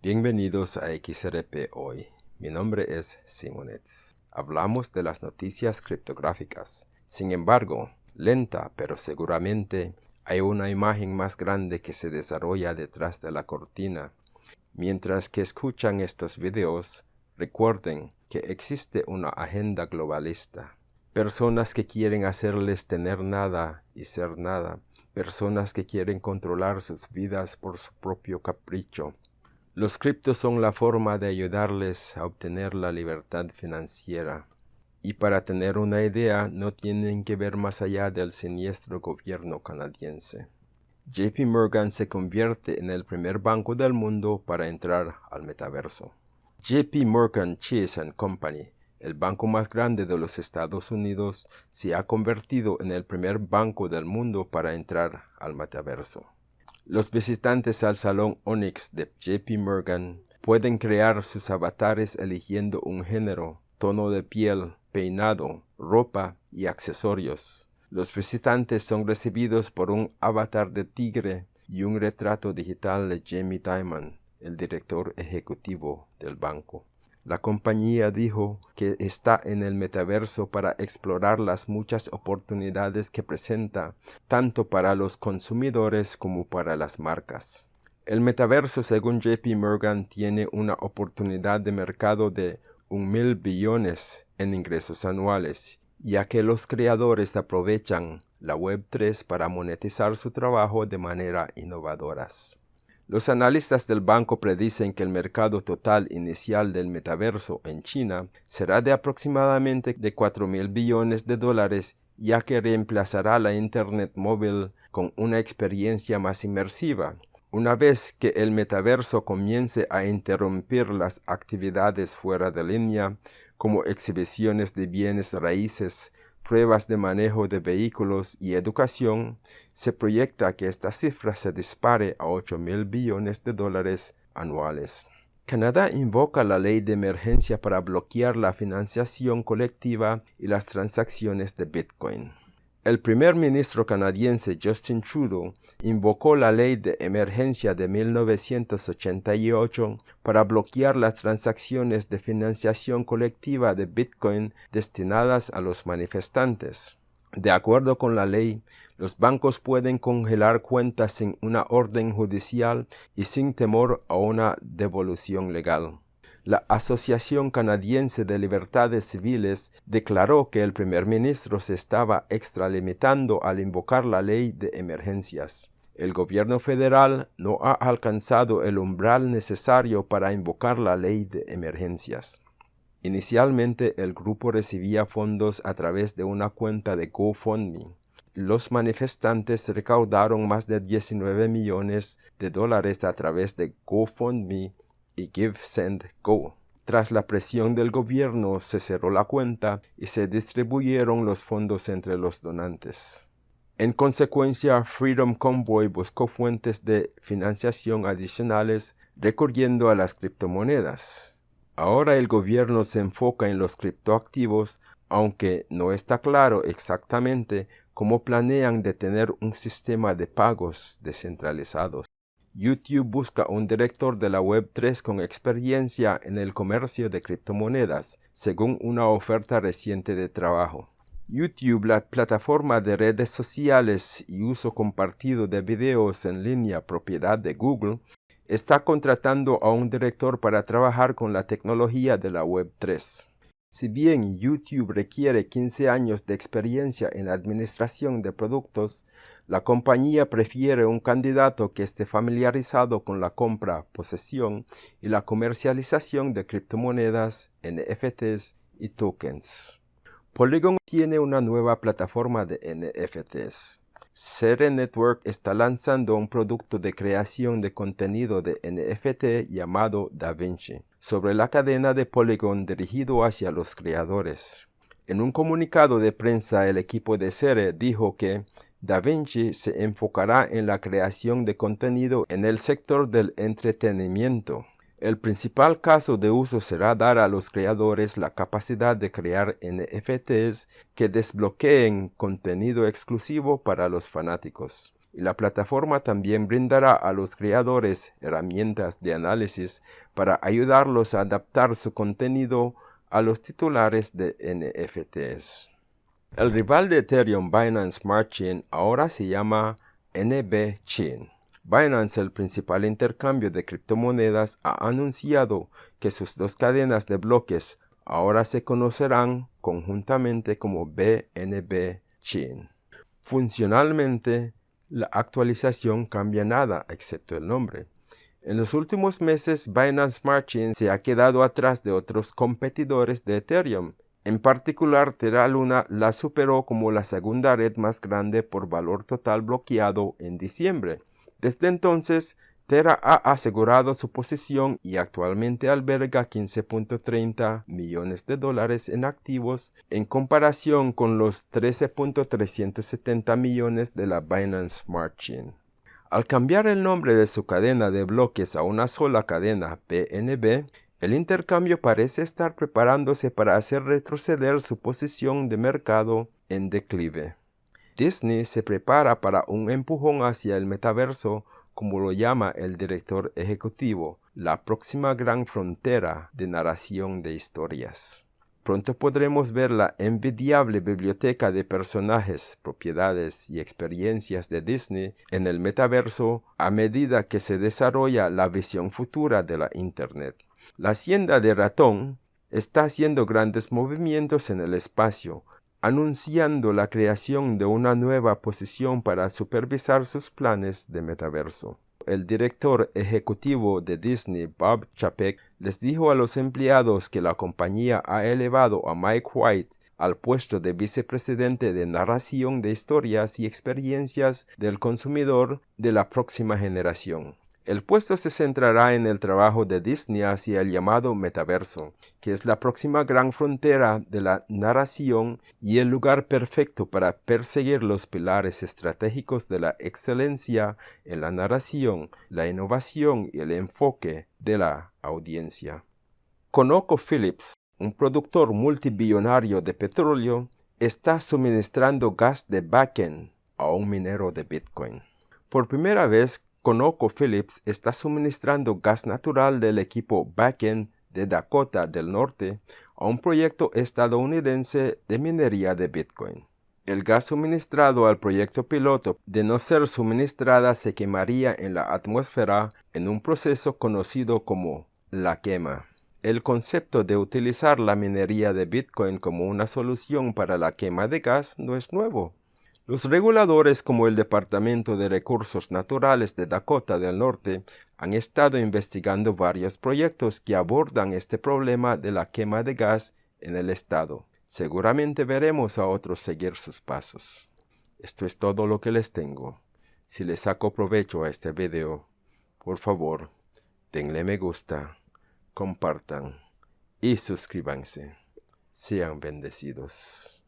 Bienvenidos a XRP Hoy. Mi nombre es Simonets. Hablamos de las noticias criptográficas. Sin embargo, lenta pero seguramente, hay una imagen más grande que se desarrolla detrás de la cortina. Mientras que escuchan estos videos, recuerden que existe una agenda globalista. Personas que quieren hacerles tener nada y ser nada. Personas que quieren controlar sus vidas por su propio capricho los criptos son la forma de ayudarles a obtener la libertad financiera. Y para tener una idea, no tienen que ver más allá del siniestro gobierno canadiense. JP Morgan se convierte en el primer banco del mundo para entrar al metaverso. JP Morgan Chase Company, el banco más grande de los Estados Unidos, se ha convertido en el primer banco del mundo para entrar al metaverso. Los visitantes al salón Onyx de JP Morgan pueden crear sus avatares eligiendo un género, tono de piel, peinado, ropa y accesorios. Los visitantes son recibidos por un avatar de tigre y un retrato digital de Jamie Dimon, el director ejecutivo del banco. La compañía dijo que está en el metaverso para explorar las muchas oportunidades que presenta, tanto para los consumidores como para las marcas. El metaverso, según JP Morgan, tiene una oportunidad de mercado de un mil billones en ingresos anuales, ya que los creadores aprovechan la Web3 para monetizar su trabajo de manera innovadoras. Los analistas del banco predicen que el mercado total inicial del metaverso en China será de aproximadamente de 4 mil billones de dólares ya que reemplazará la Internet móvil con una experiencia más inmersiva. Una vez que el metaverso comience a interrumpir las actividades fuera de línea, como exhibiciones de bienes raíces, pruebas de manejo de vehículos y educación, se proyecta que esta cifra se dispare a 8 mil billones de dólares anuales. Canadá invoca la ley de emergencia para bloquear la financiación colectiva y las transacciones de Bitcoin. El primer ministro canadiense Justin Trudeau invocó la ley de emergencia de 1988 para bloquear las transacciones de financiación colectiva de Bitcoin destinadas a los manifestantes. De acuerdo con la ley, los bancos pueden congelar cuentas sin una orden judicial y sin temor a una devolución legal. La Asociación Canadiense de Libertades Civiles declaró que el primer ministro se estaba extralimitando al invocar la ley de emergencias. El gobierno federal no ha alcanzado el umbral necesario para invocar la ley de emergencias. Inicialmente el grupo recibía fondos a través de una cuenta de GoFundMe. Los manifestantes recaudaron más de 19 millones de dólares a través de GoFundMe y Give Send Go. Tras la presión del gobierno se cerró la cuenta y se distribuyeron los fondos entre los donantes. En consecuencia, Freedom Convoy buscó fuentes de financiación adicionales recurriendo a las criptomonedas. Ahora el gobierno se enfoca en los criptoactivos, aunque no está claro exactamente cómo planean detener un sistema de pagos descentralizados. YouTube busca un director de la Web3 con experiencia en el comercio de criptomonedas, según una oferta reciente de trabajo. YouTube, la plataforma de redes sociales y uso compartido de videos en línea propiedad de Google, está contratando a un director para trabajar con la tecnología de la Web3. Si bien YouTube requiere 15 años de experiencia en administración de productos, la compañía prefiere un candidato que esté familiarizado con la compra, posesión y la comercialización de criptomonedas, NFTs y tokens. Polygon tiene una nueva plataforma de NFTs. Sere Network está lanzando un producto de creación de contenido de NFT llamado DaVinci sobre la cadena de Polygon dirigido hacia los creadores. En un comunicado de prensa el equipo de Sere dijo que DaVinci se enfocará en la creación de contenido en el sector del entretenimiento. El principal caso de uso será dar a los creadores la capacidad de crear NFTs que desbloqueen contenido exclusivo para los fanáticos. y la plataforma también brindará a los creadores herramientas de análisis para ayudarlos a adaptar su contenido a los titulares de NFTs. El rival de Ethereum Binance Smart Chain ahora se llama NB Chain. Binance, el principal intercambio de criptomonedas, ha anunciado que sus dos cadenas de bloques ahora se conocerán conjuntamente como BNB Chain. Funcionalmente, la actualización cambia nada excepto el nombre. En los últimos meses, Binance Smart Chain se ha quedado atrás de otros competidores de Ethereum. En particular, Terra Luna la superó como la segunda red más grande por valor total bloqueado en diciembre. Desde entonces, Terra ha asegurado su posición y actualmente alberga 15.30 millones de dólares en activos en comparación con los 13.370 millones de la Binance Smart Chain. Al cambiar el nombre de su cadena de bloques a una sola cadena PNB, el intercambio parece estar preparándose para hacer retroceder su posición de mercado en declive. Disney se prepara para un empujón hacia el metaverso como lo llama el director ejecutivo, la próxima gran frontera de narración de historias. Pronto podremos ver la envidiable biblioteca de personajes, propiedades y experiencias de Disney en el metaverso a medida que se desarrolla la visión futura de la Internet. La hacienda de ratón está haciendo grandes movimientos en el espacio, anunciando la creación de una nueva posición para supervisar sus planes de metaverso. El director ejecutivo de Disney, Bob Chapek, les dijo a los empleados que la compañía ha elevado a Mike White al puesto de vicepresidente de narración de historias y experiencias del consumidor de la próxima generación. El puesto se centrará en el trabajo de Disney hacia el llamado metaverso, que es la próxima gran frontera de la narración y el lugar perfecto para perseguir los pilares estratégicos de la excelencia en la narración, la innovación y el enfoque de la audiencia. Conoco Phillips, un productor multibillonario de petróleo, está suministrando gas de backend a un minero de Bitcoin. Por primera vez, ConocoPhillips está suministrando gas natural del equipo Backend de Dakota del Norte a un proyecto estadounidense de minería de Bitcoin. El gas suministrado al proyecto piloto, de no ser suministrada, se quemaría en la atmósfera en un proceso conocido como la quema. El concepto de utilizar la minería de Bitcoin como una solución para la quema de gas no es nuevo. Los reguladores como el Departamento de Recursos Naturales de Dakota del Norte han estado investigando varios proyectos que abordan este problema de la quema de gas en el estado. Seguramente veremos a otros seguir sus pasos. Esto es todo lo que les tengo. Si les saco provecho a este video, por favor, denle me gusta, compartan y suscríbanse. Sean bendecidos.